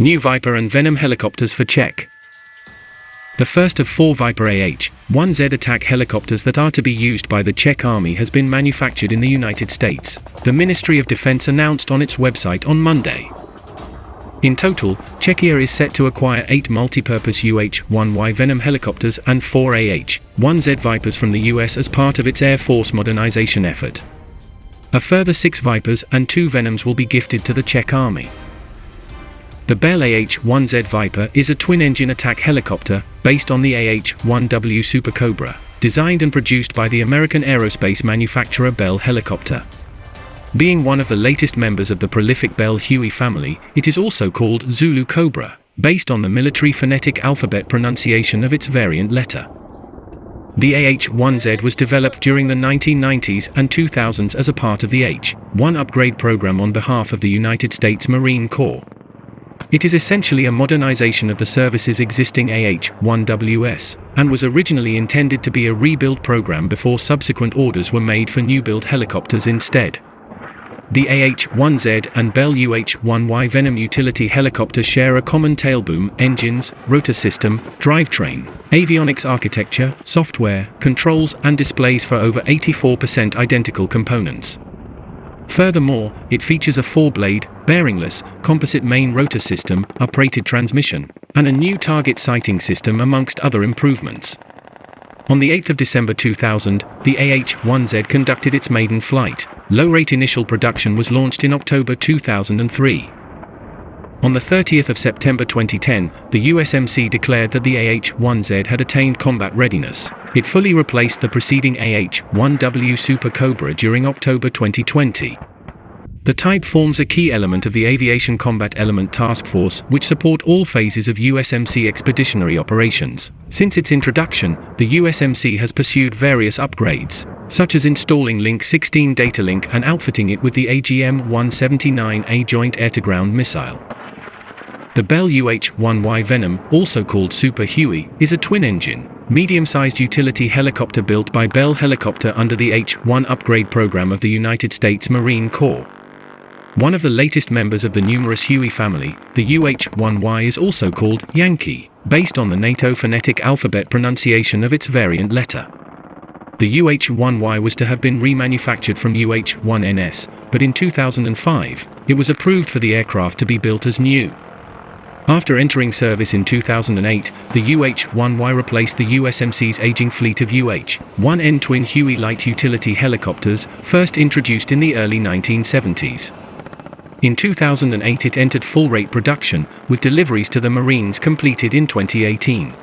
New Viper and Venom helicopters for Czech. The first of four Viper AH-1Z attack helicopters that are to be used by the Czech Army has been manufactured in the United States, the Ministry of Defense announced on its website on Monday. In total, Czechia is set to acquire eight multi-purpose UH-1Y Venom helicopters and four AH-1Z Vipers from the US as part of its Air Force modernization effort. A further six Vipers and two Venoms will be gifted to the Czech Army. The Bell AH-1Z Viper is a twin-engine attack helicopter, based on the AH-1W Super Cobra, designed and produced by the American aerospace manufacturer Bell Helicopter. Being one of the latest members of the prolific Bell Huey family, it is also called Zulu Cobra, based on the military phonetic alphabet pronunciation of its variant letter. The AH-1Z was developed during the 1990s and 2000s as a part of the H-1 upgrade program on behalf of the United States Marine Corps. It is essentially a modernization of the service's existing AH-1WS, and was originally intended to be a rebuild program before subsequent orders were made for new-build helicopters instead. The AH-1Z and Bell UH-1Y Venom utility helicopters share a common tailboom, engines, rotor system, drivetrain, avionics architecture, software, controls and displays for over 84% identical components. Furthermore, it features a four-blade, bearingless, composite main rotor system, uprated transmission, and a new target sighting system amongst other improvements. On the 8th of December 2000, the AH-1Z conducted its maiden flight. Low-rate initial production was launched in October 2003. On the 30th of September 2010, the USMC declared that the AH-1Z had attained combat readiness. It fully replaced the preceding AH-1W Super Cobra during October 2020. The type forms a key element of the Aviation Combat Element Task Force, which support all phases of USMC expeditionary operations. Since its introduction, the USMC has pursued various upgrades, such as installing Link 16 data link and outfitting it with the AGM-179A Joint Air-to-Ground missile. The Bell UH-1Y Venom, also called Super Huey, is a twin-engine, medium-sized utility helicopter built by Bell Helicopter under the H-1 upgrade program of the United States Marine Corps. One of the latest members of the numerous Huey family, the UH-1Y is also called Yankee, based on the NATO phonetic alphabet pronunciation of its variant letter. The UH-1Y was to have been remanufactured from UH-1NS, but in 2005, it was approved for the aircraft to be built as new. After entering service in 2008, the UH-1Y replaced the USMC's aging fleet of UH-1N twin Huey light utility helicopters, first introduced in the early 1970s. In 2008 it entered full-rate production, with deliveries to the Marines completed in 2018.